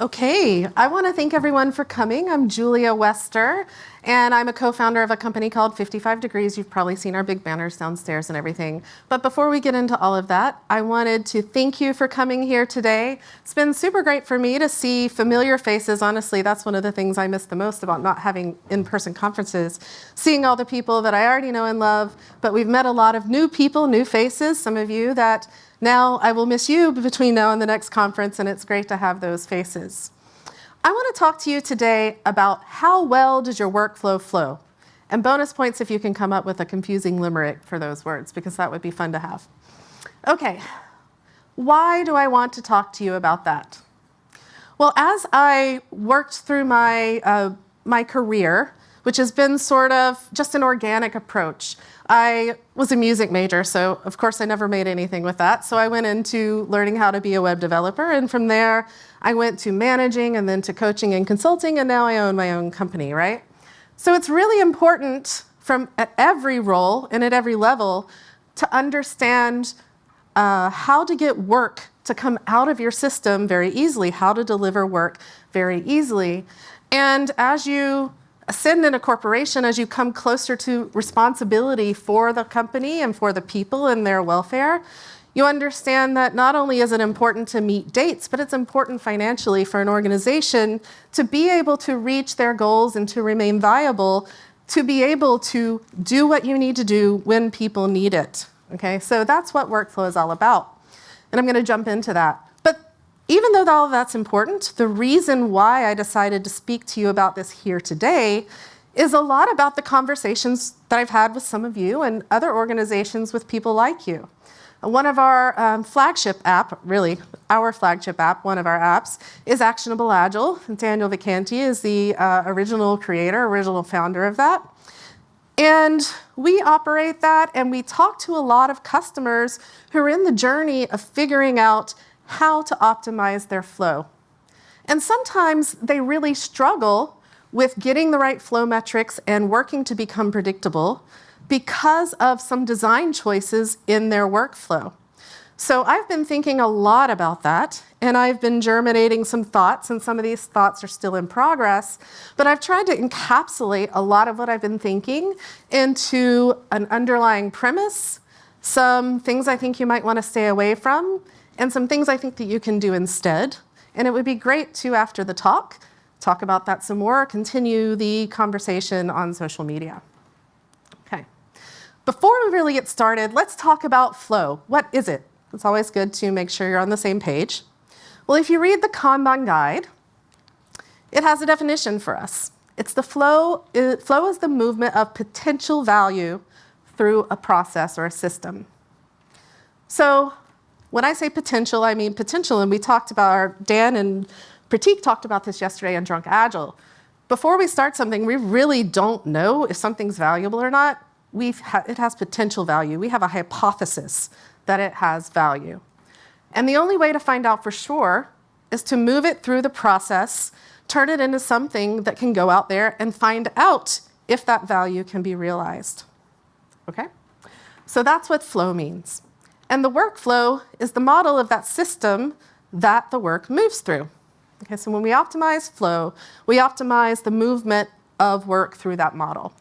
Okay, I want to thank everyone for coming. I'm Julia Wester, and I'm a co-founder of a company called 55 Degrees. You've probably seen our big banners downstairs and everything. But before we get into all of that, I wanted to thank you for coming here today. It's been super great for me to see familiar faces. Honestly, that's one of the things I miss the most about not having in-person conferences, seeing all the people that I already know and love. But we've met a lot of new people, new faces, some of you that now I will miss you between now and the next conference, and it's great to have those faces. I want to talk to you today about how well does your workflow flow? And bonus points if you can come up with a confusing limerick for those words, because that would be fun to have. Okay, why do I want to talk to you about that? Well, as I worked through my, uh, my career, which has been sort of just an organic approach, I was a music major, so of course I never made anything with that. So I went into learning how to be a web developer, and from there I went to managing and then to coaching and consulting, and now I own my own company, right? So it's really important from at every role and at every level to understand uh, how to get work to come out of your system very easily, how to deliver work very easily. And as you ascend in a corporation as you come closer to responsibility for the company and for the people and their welfare, you understand that not only is it important to meet dates, but it's important financially for an organization to be able to reach their goals and to remain viable, to be able to do what you need to do when people need it. Okay, so that's what workflow is all about. And I'm gonna jump into that. Even though all of that's important, the reason why I decided to speak to you about this here today is a lot about the conversations that I've had with some of you and other organizations with people like you. One of our um, flagship app, really, our flagship app, one of our apps, is Actionable Agile. Daniel Vacanti is the uh, original creator, original founder of that. And we operate that and we talk to a lot of customers who are in the journey of figuring out how to optimize their flow. And sometimes they really struggle with getting the right flow metrics and working to become predictable because of some design choices in their workflow. So I've been thinking a lot about that, and I've been germinating some thoughts, and some of these thoughts are still in progress, but I've tried to encapsulate a lot of what I've been thinking into an underlying premise, some things I think you might want to stay away from, and some things I think that you can do instead. And it would be great to, after the talk, talk about that some more, continue the conversation on social media. Okay. Before we really get started, let's talk about flow. What is it? It's always good to make sure you're on the same page. Well, if you read the Kanban guide, it has a definition for us. It's the flow, it, flow is the movement of potential value through a process or a system. So when I say potential, I mean potential, and we talked about, our, Dan and Prateek talked about this yesterday on Drunk Agile. Before we start something, we really don't know if something's valuable or not. Ha it has potential value. We have a hypothesis that it has value. And the only way to find out for sure is to move it through the process, turn it into something that can go out there and find out if that value can be realized. Okay? So that's what flow means. And the workflow is the model of that system that the work moves through. Okay, so when we optimize flow, we optimize the movement of work through that model.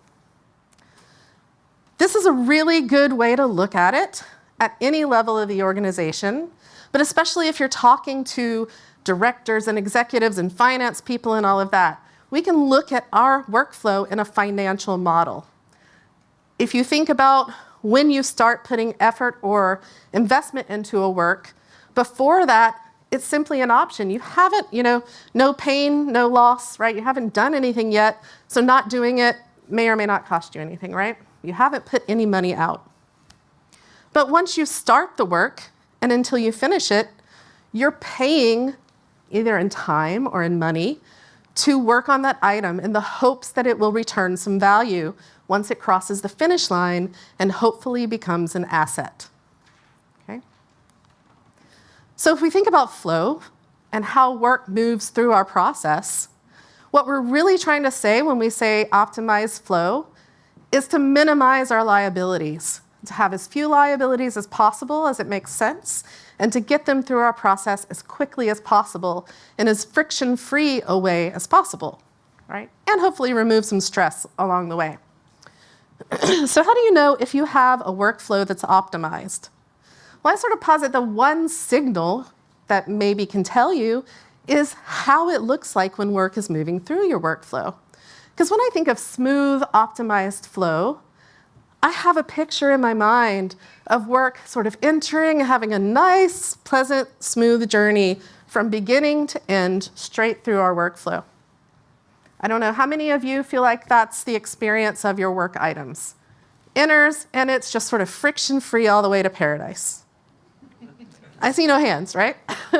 This is a really good way to look at it at any level of the organization, but especially if you're talking to directors and executives and finance people and all of that, we can look at our workflow in a financial model. If you think about when you start putting effort or investment into a work. Before that, it's simply an option. You haven't, you know, no pain, no loss, right? You haven't done anything yet, so not doing it may or may not cost you anything, right? You haven't put any money out. But once you start the work and until you finish it, you're paying either in time or in money to work on that item in the hopes that it will return some value once it crosses the finish line and hopefully becomes an asset. Okay? So if we think about flow and how work moves through our process, what we're really trying to say when we say optimize flow is to minimize our liabilities. to have as few liabilities as possible as it makes sense, and to get them through our process as quickly as possible in as friction-free a way as possible, right? And hopefully remove some stress along the way. So how do you know if you have a workflow that's optimized? Well, I sort of posit the one signal that maybe can tell you is how it looks like when work is moving through your workflow. Because when I think of smooth, optimized flow, I have a picture in my mind of work sort of entering, having a nice, pleasant, smooth journey from beginning to end, straight through our workflow. I don't know how many of you feel like that's the experience of your work items. Enters, and it's just sort of friction-free all the way to paradise. I see no hands, right?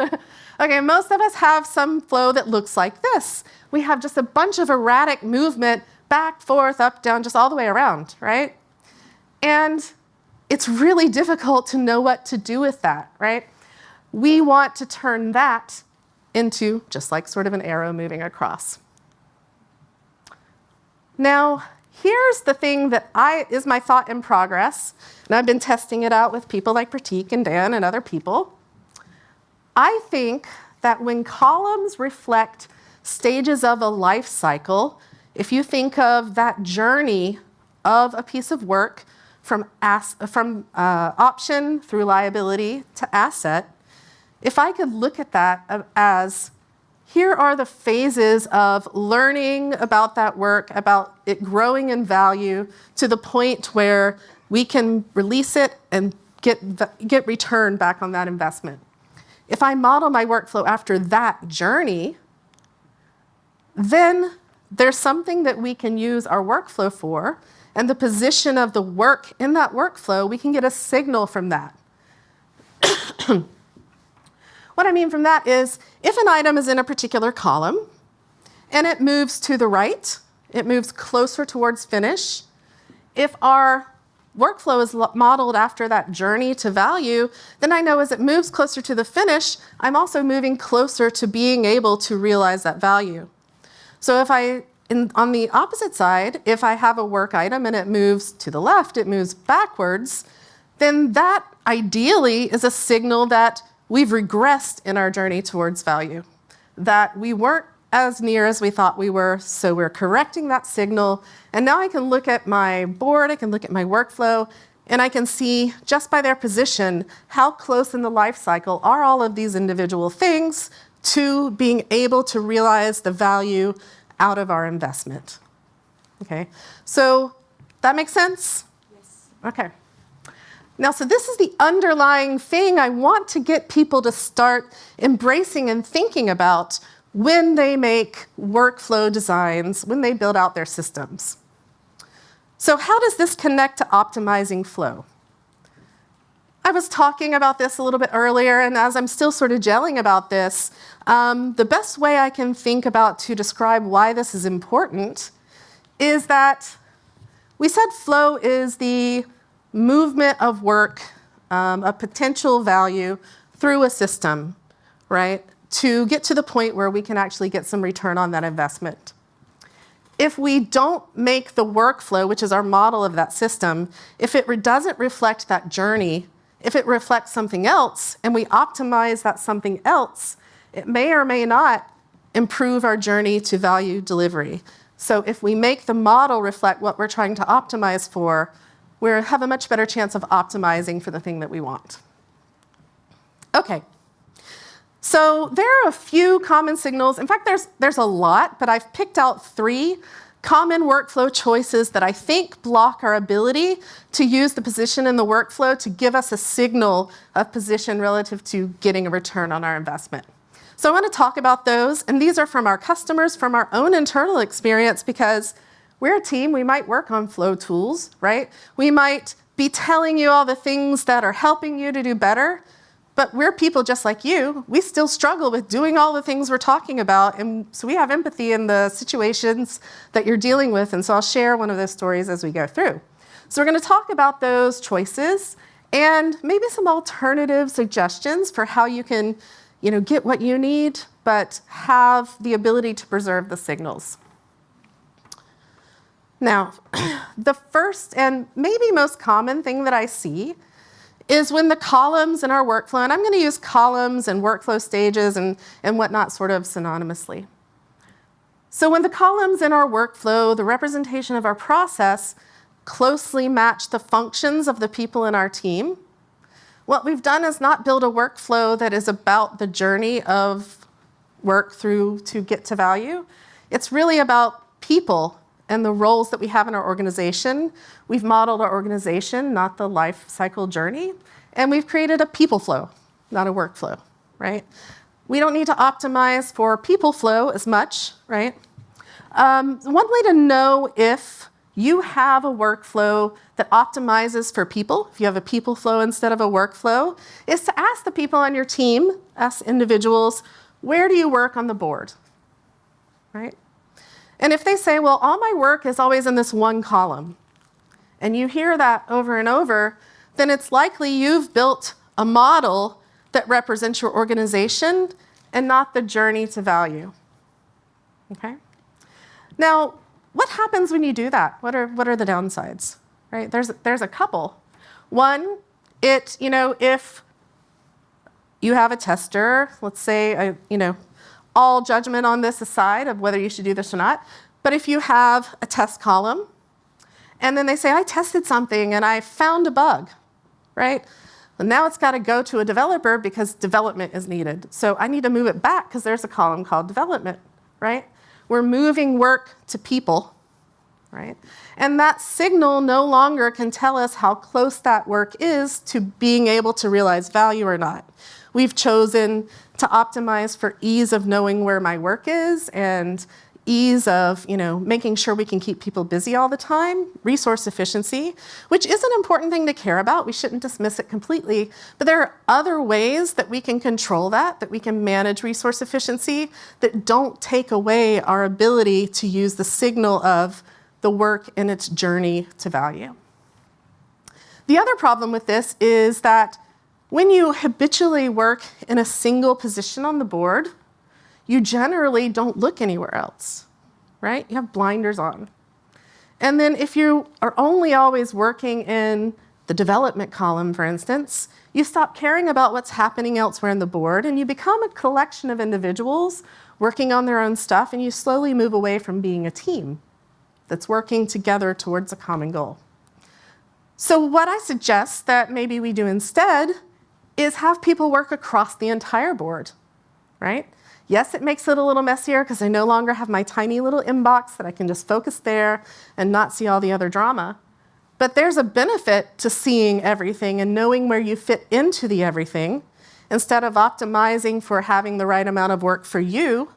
okay, most of us have some flow that looks like this. We have just a bunch of erratic movement back, forth, up, down, just all the way around, right? And it's really difficult to know what to do with that, right? We want to turn that into just like sort of an arrow moving across. Now, here's the thing that I, is my thought in progress, and I've been testing it out with people like Prateek and Dan and other people. I think that when columns reflect stages of a life cycle, if you think of that journey of a piece of work from, from uh, option through liability to asset, if I could look at that as here are the phases of learning about that work, about it growing in value to the point where we can release it and get, get return back on that investment. If I model my workflow after that journey, then there's something that we can use our workflow for and the position of the work in that workflow, we can get a signal from that. what I mean from that is, if an item is in a particular column and it moves to the right, it moves closer towards finish, if our workflow is modeled after that journey to value, then I know as it moves closer to the finish, I'm also moving closer to being able to realize that value. So if I in, on the opposite side, if I have a work item and it moves to the left, it moves backwards, then that ideally is a signal that we've regressed in our journey towards value, that we weren't as near as we thought we were, so we're correcting that signal. And now I can look at my board, I can look at my workflow, and I can see just by their position, how close in the life cycle are all of these individual things to being able to realize the value out of our investment. Okay, so that makes sense? Yes. Okay. Now, so this is the underlying thing I want to get people to start embracing and thinking about when they make workflow designs, when they build out their systems. So how does this connect to optimizing flow? I was talking about this a little bit earlier, and as I'm still sort of gelling about this, um, the best way I can think about to describe why this is important is that we said flow is the movement of work, um, a potential value through a system, right, to get to the point where we can actually get some return on that investment. If we don't make the workflow, which is our model of that system, if it doesn't reflect that journey if it reflects something else and we optimize that something else, it may or may not improve our journey to value delivery. So if we make the model reflect what we're trying to optimize for, we have a much better chance of optimizing for the thing that we want. Okay. So there are a few common signals. In fact, there's, there's a lot, but I've picked out three common workflow choices that I think block our ability to use the position in the workflow to give us a signal of position relative to getting a return on our investment. So I want to talk about those, and these are from our customers, from our own internal experience, because we're a team, we might work on flow tools, right? We might be telling you all the things that are helping you to do better, but we're people just like you. We still struggle with doing all the things we're talking about. And so we have empathy in the situations that you're dealing with. And so I'll share one of those stories as we go through. So we're going to talk about those choices and maybe some alternative suggestions for how you can you know, get what you need, but have the ability to preserve the signals. Now, the first and maybe most common thing that I see is when the columns in our workflow, and I'm going to use columns and workflow stages and, and whatnot sort of synonymously. So when the columns in our workflow, the representation of our process, closely match the functions of the people in our team, what we've done is not build a workflow that is about the journey of work through to get to value. It's really about people and the roles that we have in our organization. We've modeled our organization, not the life cycle journey, and we've created a people flow, not a workflow, right? We don't need to optimize for people flow as much, right? Um, one way to know if you have a workflow that optimizes for people, if you have a people flow instead of a workflow, is to ask the people on your team, ask individuals, where do you work on the board, right? And if they say, well, all my work is always in this one column, and you hear that over and over, then it's likely you've built a model that represents your organization and not the journey to value. Okay? Now, what happens when you do that? What are, what are the downsides? Right? There's, there's a couple. One, it, you know, if you have a tester, let's say, I, you know, all judgment on this aside of whether you should do this or not, but if you have a test column, and then they say, I tested something and I found a bug, right? Well, now it's got to go to a developer because development is needed. So I need to move it back because there's a column called development, right? We're moving work to people, right? And that signal no longer can tell us how close that work is to being able to realize value or not. We've chosen to optimize for ease of knowing where my work is and ease of you know, making sure we can keep people busy all the time, resource efficiency, which is an important thing to care about. We shouldn't dismiss it completely. But there are other ways that we can control that, that we can manage resource efficiency, that don't take away our ability to use the signal of the work in its journey to value. The other problem with this is that when you habitually work in a single position on the board, you generally don't look anywhere else, right? You have blinders on. And then if you are only always working in the development column, for instance, you stop caring about what's happening elsewhere in the board and you become a collection of individuals working on their own stuff and you slowly move away from being a team that's working together towards a common goal. So what I suggest that maybe we do instead is have people work across the entire board, right? Yes, it makes it a little messier because I no longer have my tiny little inbox that I can just focus there and not see all the other drama. But there's a benefit to seeing everything and knowing where you fit into the everything. Instead of optimizing for having the right amount of work for you,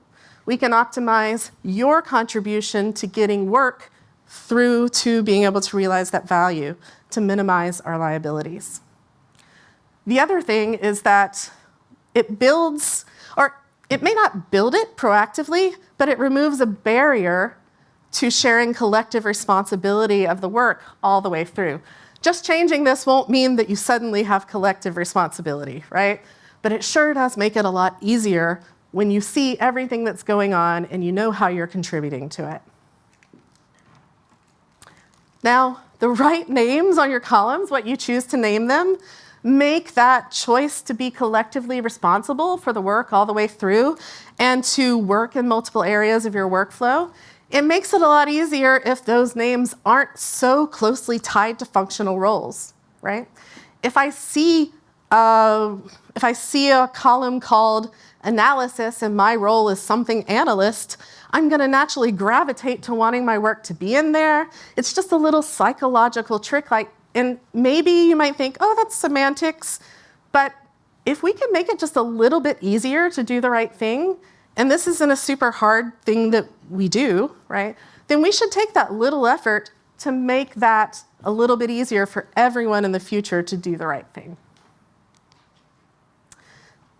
we can optimize your contribution to getting work through to being able to realize that value to minimize our liabilities. The other thing is that it builds, or it may not build it proactively, but it removes a barrier to sharing collective responsibility of the work all the way through. Just changing this won't mean that you suddenly have collective responsibility, right? But it sure does make it a lot easier when you see everything that's going on and you know how you're contributing to it. Now, the right names on your columns, what you choose to name them, make that choice to be collectively responsible for the work all the way through and to work in multiple areas of your workflow, it makes it a lot easier if those names aren't so closely tied to functional roles, right? If I see, if I see a column called analysis and my role is something analyst, I'm gonna naturally gravitate to wanting my work to be in there. It's just a little psychological trick like and maybe you might think, oh, that's semantics, but if we can make it just a little bit easier to do the right thing, and this isn't a super hard thing that we do, right, then we should take that little effort to make that a little bit easier for everyone in the future to do the right thing.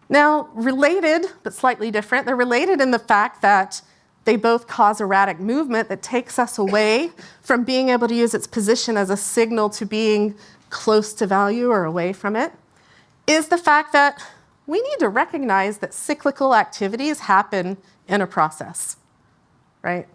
Now, related, but slightly different, they're related in the fact that they both cause erratic movement that takes us away from being able to use its position as a signal to being close to value or away from it, is the fact that we need to recognize that cyclical activities happen in a process, right?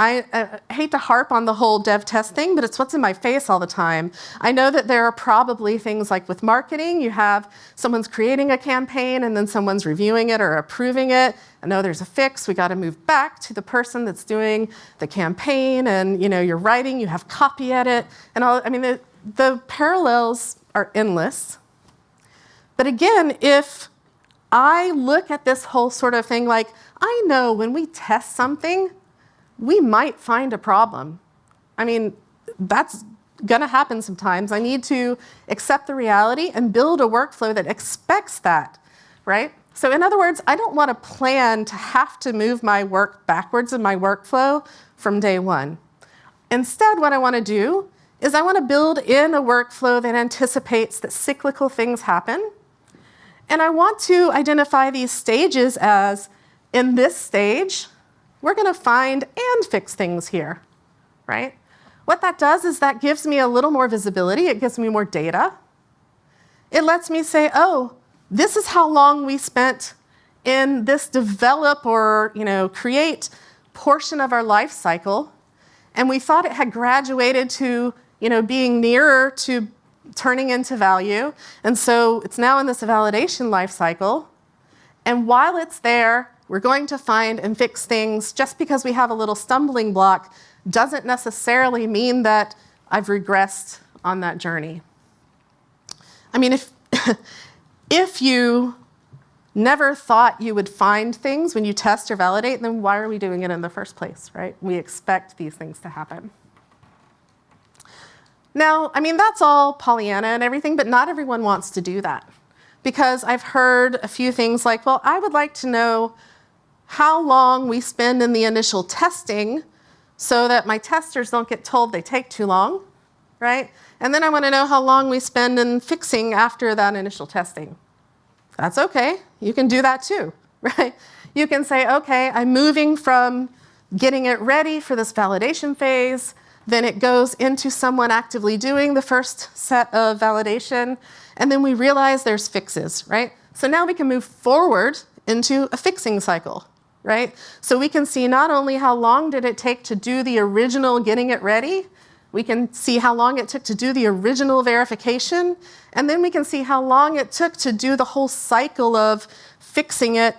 I uh, hate to harp on the whole dev test thing, but it's what's in my face all the time. I know that there are probably things like with marketing, you have someone's creating a campaign and then someone's reviewing it or approving it. I know there's a fix, we got to move back to the person that's doing the campaign and you know, you're writing, you have copy edit and all, I mean, the, the parallels are endless. But again, if I look at this whole sort of thing like, I know when we test something, we might find a problem. I mean, that's going to happen sometimes. I need to accept the reality and build a workflow that expects that, right? So in other words, I don't want to plan to have to move my work backwards in my workflow from day one. Instead, what I want to do is I want to build in a workflow that anticipates that cyclical things happen. And I want to identify these stages as, in this stage, we're going to find and fix things here, right? What that does is that gives me a little more visibility. It gives me more data. It lets me say, oh, this is how long we spent in this develop or you know, create portion of our life cycle. And we thought it had graduated to you know, being nearer to turning into value. And so it's now in this validation life cycle. And while it's there, we're going to find and fix things just because we have a little stumbling block doesn't necessarily mean that I've regressed on that journey. I mean, if, if you never thought you would find things when you test or validate, then why are we doing it in the first place, right? We expect these things to happen. Now, I mean, that's all Pollyanna and everything, but not everyone wants to do that. Because I've heard a few things like, well, I would like to know how long we spend in the initial testing so that my testers don't get told they take too long, right? And then I want to know how long we spend in fixing after that initial testing. That's okay. You can do that too, right? You can say, okay, I'm moving from getting it ready for this validation phase, then it goes into someone actively doing the first set of validation, and then we realize there's fixes, right? So now we can move forward into a fixing cycle, right? So we can see not only how long did it take to do the original getting it ready, we can see how long it took to do the original verification, and then we can see how long it took to do the whole cycle of fixing it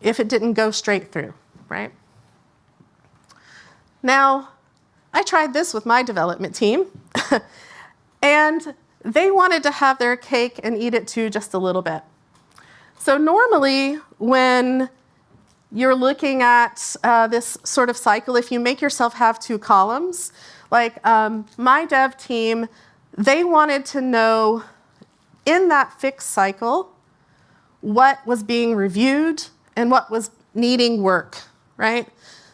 if it didn't go straight through, right? Now, I tried this with my development team, and they wanted to have their cake and eat it too just a little bit. So normally when you're looking at uh, this sort of cycle, if you make yourself have two columns, like um, my dev team, they wanted to know in that fixed cycle what was being reviewed and what was needing work, right?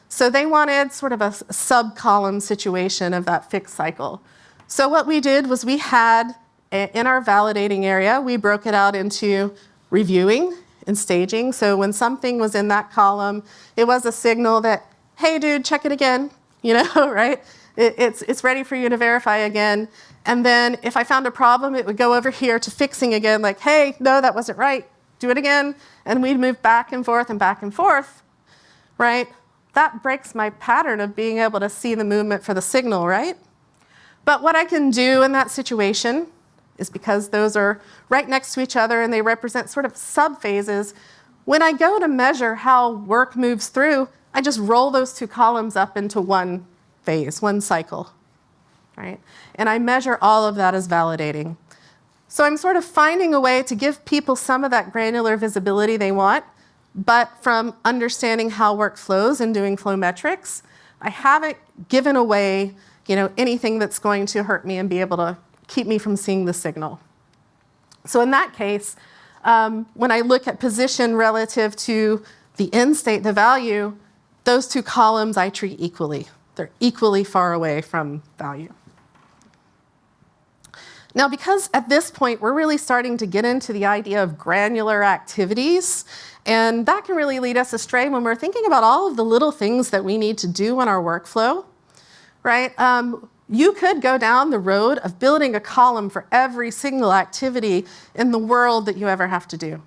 So they wanted sort of a sub-column situation of that fixed cycle. So what we did was we had, in our validating area, we broke it out into reviewing and staging. So when something was in that column, it was a signal that, hey dude, check it again, you know, right? It, it's, it's ready for you to verify again. And then if I found a problem, it would go over here to fixing again, like, hey, no, that wasn't right, do it again. And we'd move back and forth and back and forth, right? That breaks my pattern of being able to see the movement for the signal, right? But what I can do in that situation is because those are right next to each other and they represent sort of subphases. When I go to measure how work moves through, I just roll those two columns up into one phase, one cycle, right? And I measure all of that as validating. So I'm sort of finding a way to give people some of that granular visibility they want, but from understanding how work flows and doing flow metrics, I haven't given away you know, anything that's going to hurt me and be able to keep me from seeing the signal. So in that case, um, when I look at position relative to the end state, the value, those two columns I treat equally. They're equally far away from value. Now, because at this point, we're really starting to get into the idea of granular activities, and that can really lead us astray when we're thinking about all of the little things that we need to do in our workflow, right? Um, you could go down the road of building a column for every single activity in the world that you ever have to do.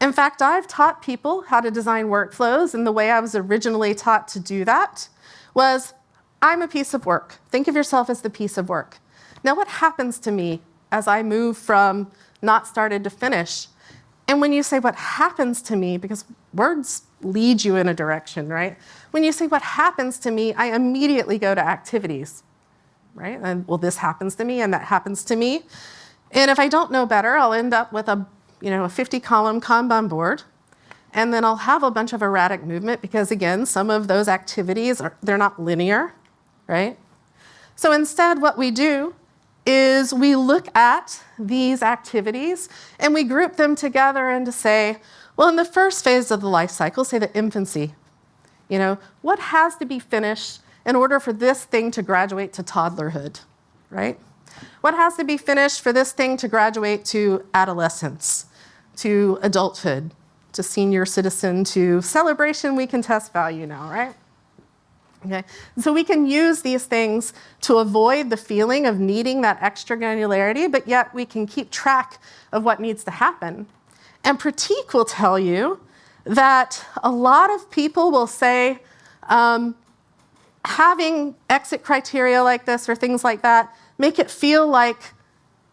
In fact, I've taught people how to design workflows and the way I was originally taught to do that, was I'm a piece of work. Think of yourself as the piece of work. Now, what happens to me as I move from not started to finish? And when you say what happens to me, because words lead you in a direction, right? When you say what happens to me, I immediately go to activities, right? And well, this happens to me and that happens to me. And if I don't know better, I'll end up with a, you know, a 50 column Kanban board. And then I'll have a bunch of erratic movement because again, some of those activities are, they're not linear, right? So instead what we do is we look at these activities and we group them together and to say, well, in the first phase of the life cycle, say the infancy, you know, what has to be finished in order for this thing to graduate to toddlerhood, right? What has to be finished for this thing to graduate to adolescence, to adulthood, to senior citizen, to celebration we can test value now, right? Okay, so we can use these things to avoid the feeling of needing that extra granularity, but yet we can keep track of what needs to happen. And Prateek will tell you that a lot of people will say, um, having exit criteria like this or things like that make it feel like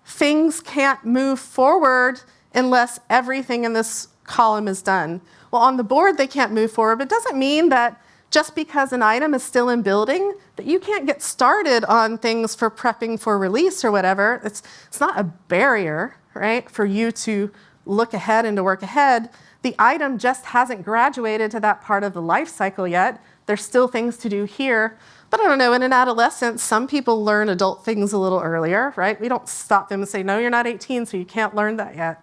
things can't move forward unless everything in this column is done. Well, on the board, they can't move forward, but it doesn't mean that just because an item is still in building, that you can't get started on things for prepping for release or whatever. It's, it's not a barrier, right, for you to look ahead and to work ahead. The item just hasn't graduated to that part of the life cycle yet. There's still things to do here. But I don't know, in an adolescence, some people learn adult things a little earlier, right? We don't stop them and say, no, you're not 18, so you can't learn that yet.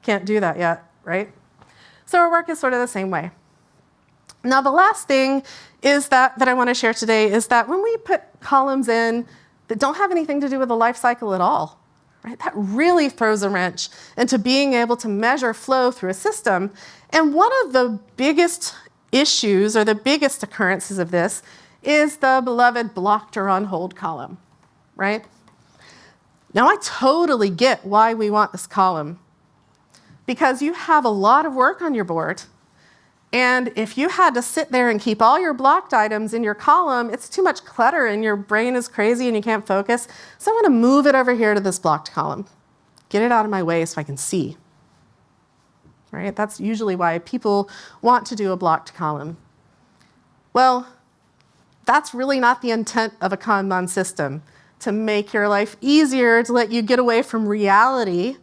Can't do that yet, right? So our work is sort of the same way. Now the last thing is that, that I want to share today is that when we put columns in that don't have anything to do with the life cycle at all, right, that really throws a wrench into being able to measure flow through a system. And one of the biggest issues or the biggest occurrences of this is the beloved blocked or on hold column, right? Now I totally get why we want this column because you have a lot of work on your board and if you had to sit there and keep all your blocked items in your column, it's too much clutter and your brain is crazy and you can't focus. So I'm gonna move it over here to this blocked column. Get it out of my way so I can see. Right? That's usually why people want to do a blocked column. Well, that's really not the intent of a Kanban system, to make your life easier, to let you get away from reality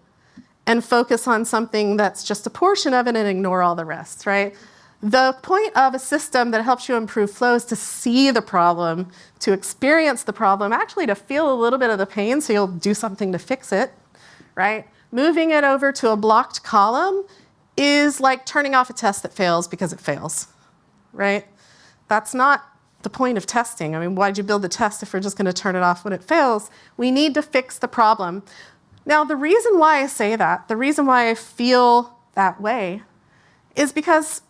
and focus on something that's just a portion of it and ignore all the rest, right? The point of a system that helps you improve flow is to see the problem, to experience the problem, actually to feel a little bit of the pain so you'll do something to fix it, right? Moving it over to a blocked column is like turning off a test that fails because it fails, right? That's not the point of testing. I mean, why'd you build the test if we're just gonna turn it off when it fails? We need to fix the problem. Now, the reason why I say that, the reason why I feel that way, is because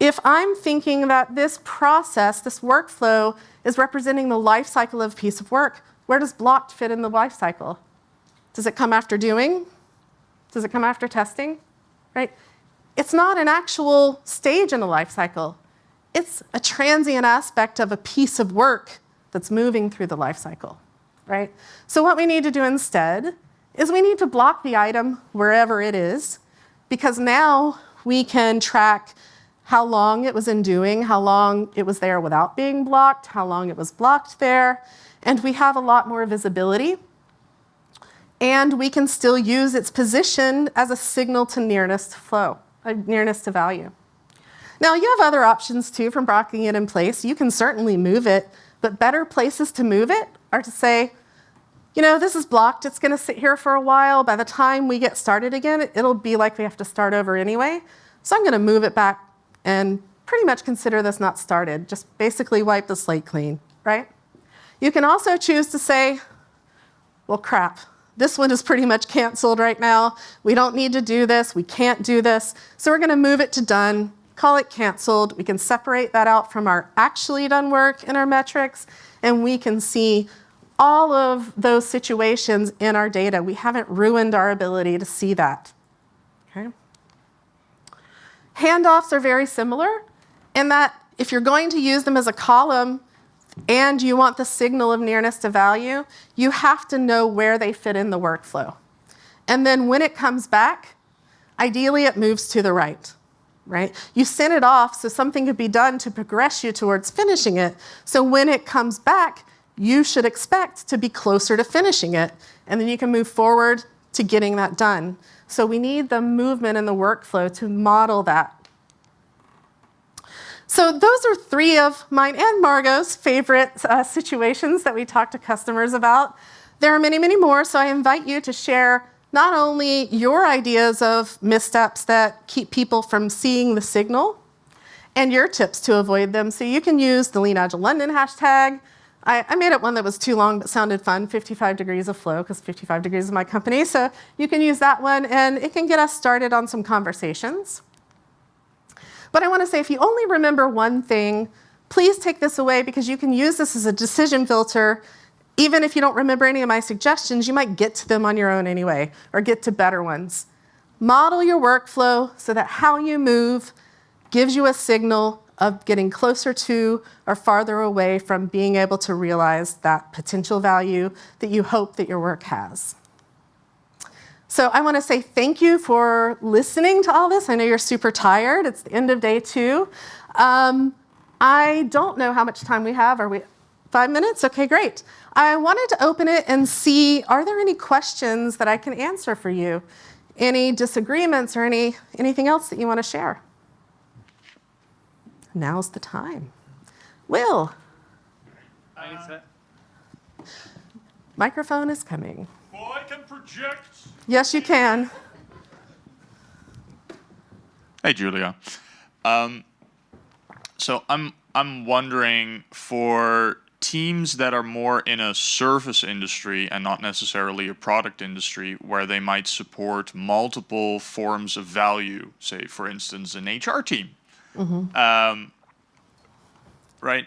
if I'm thinking that this process, this workflow, is representing the life cycle of a piece of work, where does blocked fit in the life cycle? Does it come after doing? Does it come after testing? Right? It's not an actual stage in the life cycle. It's a transient aspect of a piece of work that's moving through the life cycle, right? So what we need to do instead is we need to block the item wherever it is, because now we can track how long it was in doing, how long it was there without being blocked, how long it was blocked there, and we have a lot more visibility. And we can still use its position as a signal to nearness to flow, a nearness to value. Now you have other options too from blocking it in place. You can certainly move it, but better places to move it are to say, you know, this is blocked, it's gonna sit here for a while. By the time we get started again, it'll be like we have to start over anyway. So I'm gonna move it back and pretty much consider this not started. Just basically wipe the slate clean, right? You can also choose to say, well, crap, this one is pretty much canceled right now. We don't need to do this. We can't do this. So we're going to move it to done, call it canceled. We can separate that out from our actually done work in our metrics, and we can see all of those situations in our data. We haven't ruined our ability to see that. Okay? Handoffs are very similar in that if you're going to use them as a column, and you want the signal of nearness to value, you have to know where they fit in the workflow. And then when it comes back, ideally it moves to the right, right? You send it off so something could be done to progress you towards finishing it. So when it comes back, you should expect to be closer to finishing it. And then you can move forward to getting that done. So we need the movement in the workflow to model that. So those are three of mine and Margot's favorite uh, situations that we talk to customers about. There are many, many more, so I invite you to share not only your ideas of missteps that keep people from seeing the signal and your tips to avoid them. So you can use the Lean Agile London hashtag, I, I, made up one that was too long but sounded fun, 55 degrees of flow, because 55 degrees is my company. So you can use that one, and it can get us started on some conversations. But I want to say, if you only remember one thing, please take this away because you can use this as a decision filter. Even if you don't remember any of my suggestions, you might get to them on your own anyway, or get to better ones. Model your workflow so that how you move gives you a signal of getting closer to or farther away from being able to realize that potential value that you hope that your work has. So I want to say thank you for listening to all this. I know you're super tired. It's the end of day two. Um, I don't know how much time we have. Are we five minutes? Okay, great. I wanted to open it and see, are there any questions that I can answer for you? Any disagreements or any, anything else that you want to share? now's the time. Will. Uh, Microphone is coming. Well, I can project. Yes, you can. Hey, Julia. Um, so I'm I'm wondering for teams that are more in a service industry and not necessarily a product industry where they might support multiple forms of value, say for instance an HR team Mm-hmm. Um, right?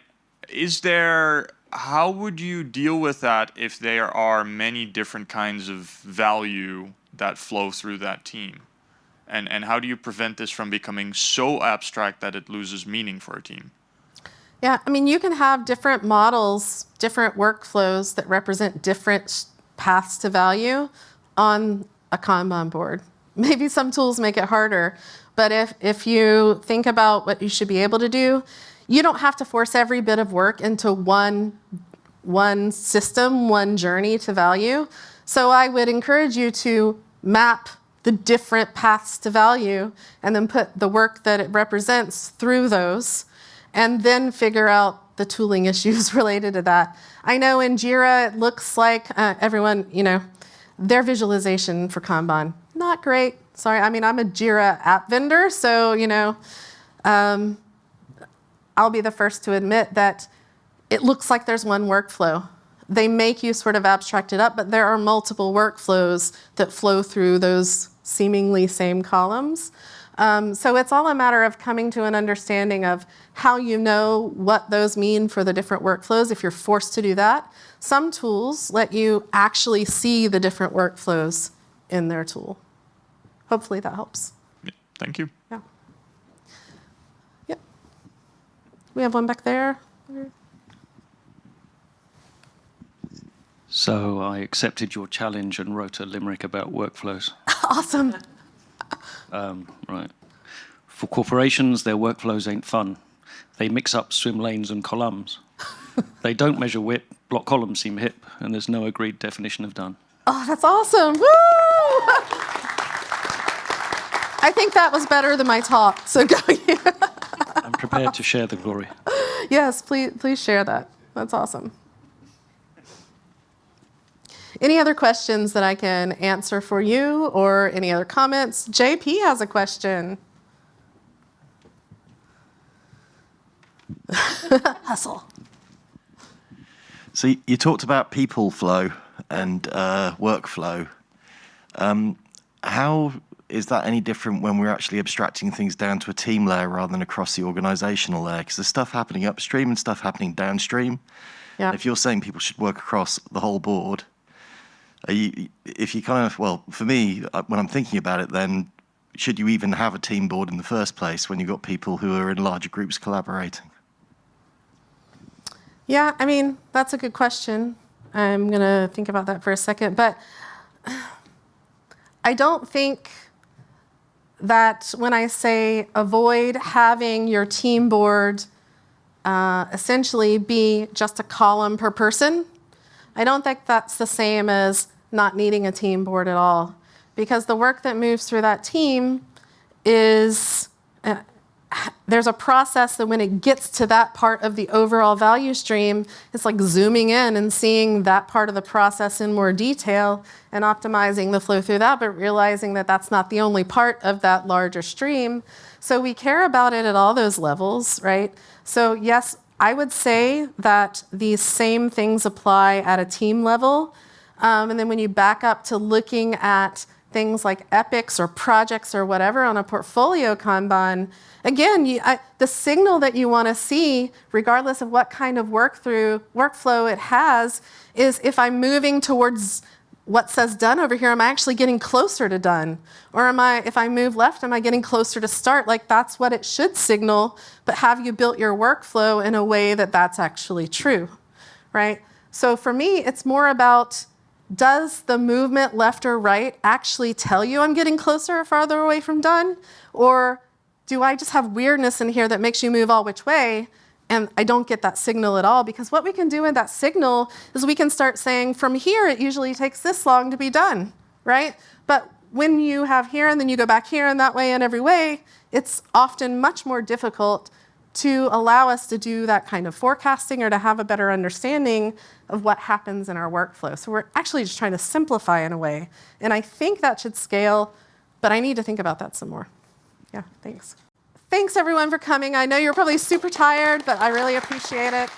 Is there? How would you deal with that if there are many different kinds of value that flow through that team? And and how do you prevent this from becoming so abstract that it loses meaning for a team? Yeah, I mean, you can have different models, different workflows that represent different paths to value on a Kanban board. Maybe some tools make it harder, but if, if you think about what you should be able to do, you don't have to force every bit of work into one, one system, one journey to value. So I would encourage you to map the different paths to value and then put the work that it represents through those and then figure out the tooling issues related to that. I know in JIRA, it looks like uh, everyone, you know, their visualization for Kanban, not great. Sorry, I mean, I'm a JIRA app vendor, so, you know, um, I'll be the first to admit that it looks like there's one workflow. They make you sort of abstract it up, but there are multiple workflows that flow through those seemingly same columns. Um, so it's all a matter of coming to an understanding of how you know what those mean for the different workflows if you're forced to do that. Some tools let you actually see the different workflows in their tool hopefully that helps. Thank you. Yeah. Yep. We have one back there. So I accepted your challenge and wrote a limerick about workflows. awesome. Um, right. For corporations, their workflows ain't fun. They mix up swim lanes and columns. they don't measure width, block columns seem hip, and there's no agreed definition of done. Oh, that's awesome. Woo! I think that was better than my talk. So go. I'm prepared to share the glory. Yes, please, please share that. That's awesome. Any other questions that I can answer for you or any other comments? JP has a question. Hustle. So you talked about people flow and uh, workflow. Um, how is that any different when we're actually abstracting things down to a team layer rather than across the organizational layer? Because there's stuff happening upstream and stuff happening downstream. Yeah. If you're saying people should work across the whole board, you, if you kind of, well, for me, uh, when I'm thinking about it, then should you even have a team board in the first place when you've got people who are in larger groups collaborating? Yeah, I mean, that's a good question. I'm going to think about that for a second. But I don't think that when I say avoid having your team board uh, essentially be just a column per person, I don't think that's the same as not needing a team board at all. Because the work that moves through that team is uh, there's a process that when it gets to that part of the overall value stream, it's like zooming in and seeing that part of the process in more detail and optimizing the flow through that, but realizing that that's not the only part of that larger stream. So we care about it at all those levels, right? So yes, I would say that these same things apply at a team level. Um, and then when you back up to looking at things like epics or projects or whatever on a portfolio Kanban, again, you, I, the signal that you want to see, regardless of what kind of work through workflow it has, is if I'm moving towards what says done over here, am I actually getting closer to done? Or am I, if I move left, am I getting closer to start? Like that's what it should signal, but have you built your workflow in a way that that's actually true, right? So for me, it's more about does the movement left or right actually tell you I'm getting closer or farther away from done? Or do I just have weirdness in here that makes you move all which way? And I don't get that signal at all because what we can do in that signal is we can start saying from here it usually takes this long to be done, right? But when you have here and then you go back here and that way and every way, it's often much more difficult to allow us to do that kind of forecasting or to have a better understanding of what happens in our workflow. So we're actually just trying to simplify in a way. And I think that should scale, but I need to think about that some more. Yeah, thanks. Thanks everyone for coming. I know you're probably super tired, but I really appreciate it.